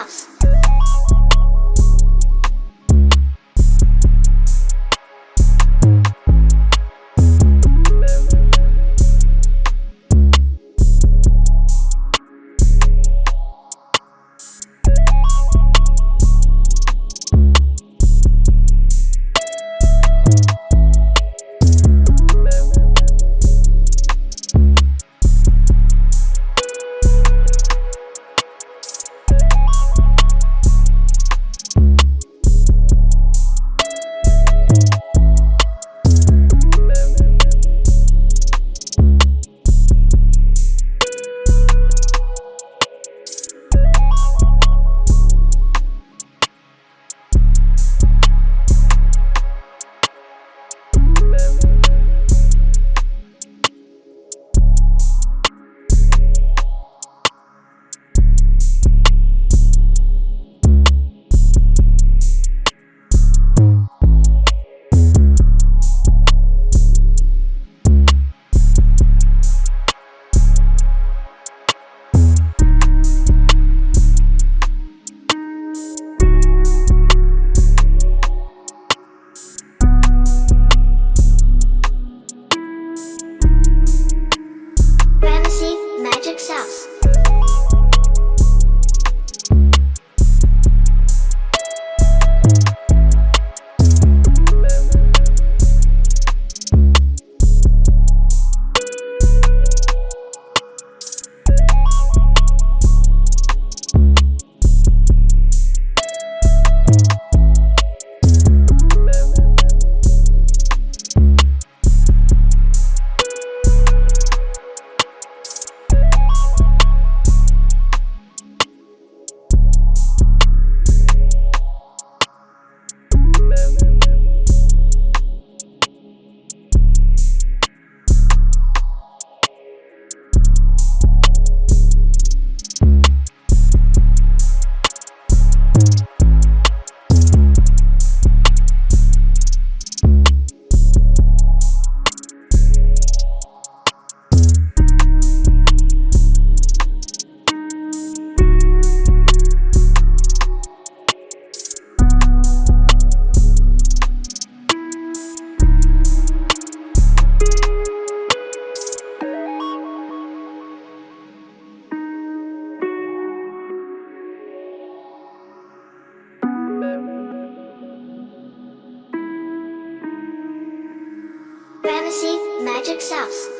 Magic Fantasy Magic Sauce.